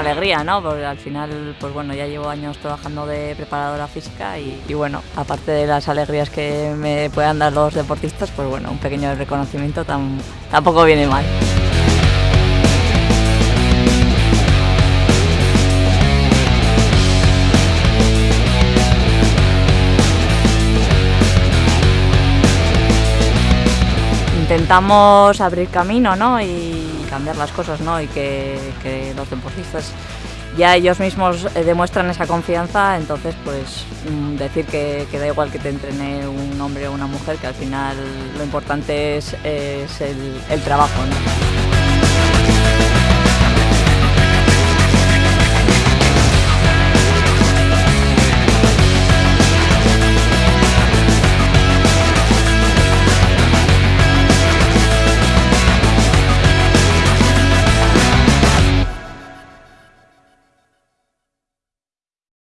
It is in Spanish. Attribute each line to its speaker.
Speaker 1: alegría, ¿no? Porque al final, pues bueno, ya llevo años trabajando de preparadora física y, bueno, aparte de las alegrías que me puedan dar los deportistas, pues bueno, un pequeño reconocimiento tam- tampoco viene mal. intentamos abrir camino ¿no? y cambiar las cosas ¿no? y que, los deportistas ya ellos mismos eh, demuestran esa confianza, entonces pues mm, decir que, da igual que te entrene un hombre o una mujer, que al final lo importante es, el, trabajo.